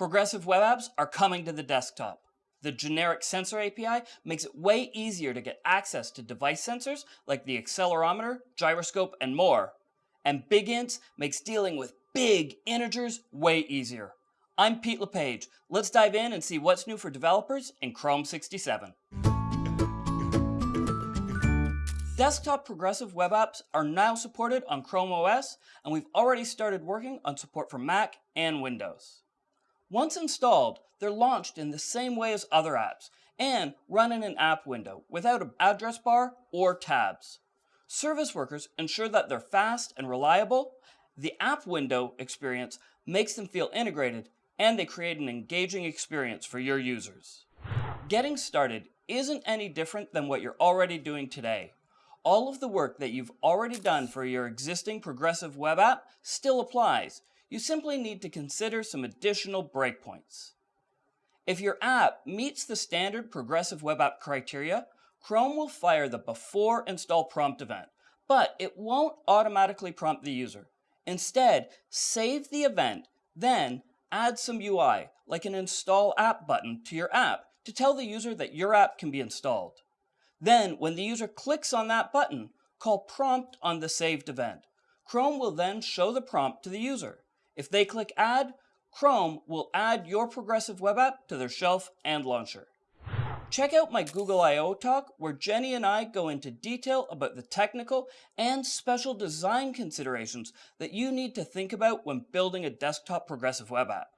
Progressive web apps are coming to the desktop. The generic sensor API makes it way easier to get access to device sensors like the accelerometer, gyroscope, and more. And BigInts makes dealing with big integers way easier. I'm Pete LePage. Let's dive in and see what's new for developers in Chrome 67. Desktop progressive web apps are now supported on Chrome OS, and we've already started working on support for Mac and Windows. Once installed, they're launched in the same way as other apps and run in an app window without an address bar or tabs. Service workers ensure that they're fast and reliable. The app window experience makes them feel integrated and they create an engaging experience for your users. Getting started isn't any different than what you're already doing today. All of the work that you've already done for your existing progressive web app still applies. You simply need to consider some additional breakpoints. If your app meets the standard progressive web app criteria, Chrome will fire the before install prompt event, but it won't automatically prompt the user. Instead, save the event, then add some UI, like an install app button to your app to tell the user that your app can be installed. Then, when the user clicks on that button, call prompt on the saved event. Chrome will then show the prompt to the user. If they click add, Chrome will add your progressive web app to their shelf and launcher. Check out my Google I.O. talk where Jenny and I go into detail about the technical and special design considerations that you need to think about when building a desktop progressive web app.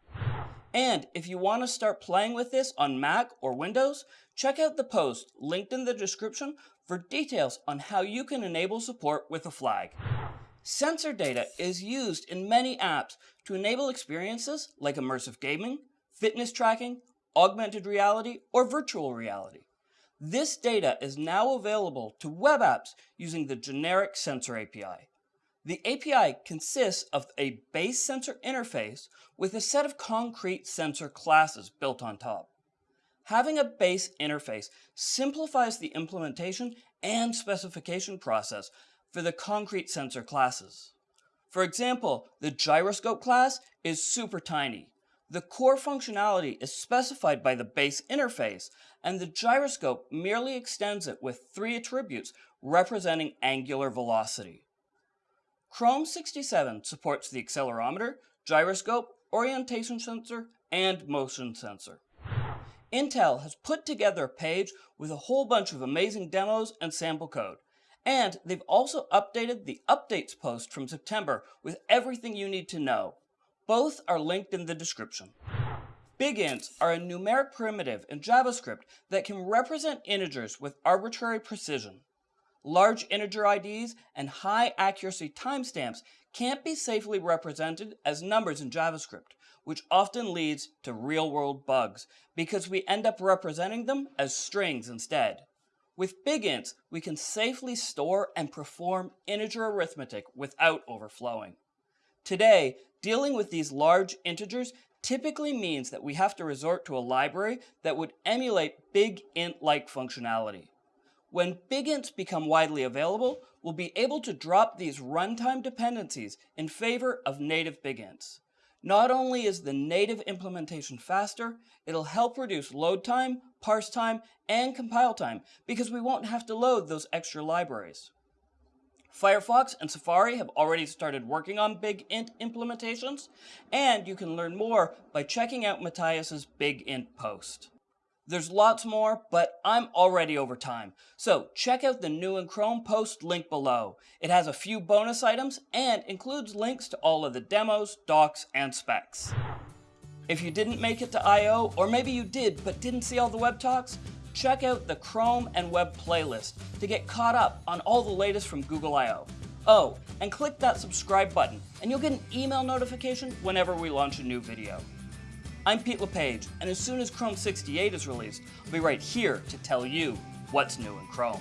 And if you want to start playing with this on Mac or Windows, check out the post linked in the description for details on how you can enable support with a flag. Sensor data is used in many apps to enable experiences like immersive gaming, fitness tracking, augmented reality, or virtual reality. This data is now available to web apps using the generic sensor API. The API consists of a base sensor interface with a set of concrete sensor classes built on top. Having a base interface simplifies the implementation and specification process for the concrete sensor classes. For example, the gyroscope class is super tiny. The core functionality is specified by the base interface, and the gyroscope merely extends it with three attributes representing angular velocity. Chrome 67 supports the accelerometer, gyroscope, orientation sensor, and motion sensor. Intel has put together a page with a whole bunch of amazing demos and sample code. And they've also updated the updates post from September with everything you need to know. Both are linked in the description. BigInts are a numeric primitive in JavaScript that can represent integers with arbitrary precision. Large integer IDs and high accuracy timestamps can't be safely represented as numbers in JavaScript, which often leads to real-world bugs because we end up representing them as strings instead. With BigInts, we can safely store and perform integer arithmetic without overflowing. Today, dealing with these large integers typically means that we have to resort to a library that would emulate big int-like functionality. When BigInts become widely available, we'll be able to drop these runtime dependencies in favor of native BigInts. Not only is the native implementation faster, it'll help reduce load time, parse time, and compile time because we won't have to load those extra libraries. Firefox and Safari have already started working on Big Int implementations, and you can learn more by checking out Mathias's Big Int post. There's lots more, but I'm already over time. So check out the new in Chrome post link below. It has a few bonus items and includes links to all of the demos, docs, and specs. If you didn't make it to I.O., or maybe you did but didn't see all the web talks, check out the Chrome and Web playlist to get caught up on all the latest from Google I.O. Oh, and click that subscribe button and you'll get an email notification whenever we launch a new video. I'm Pete LePage, and as soon as Chrome 68 is released, I'll be right here to tell you what's new in Chrome.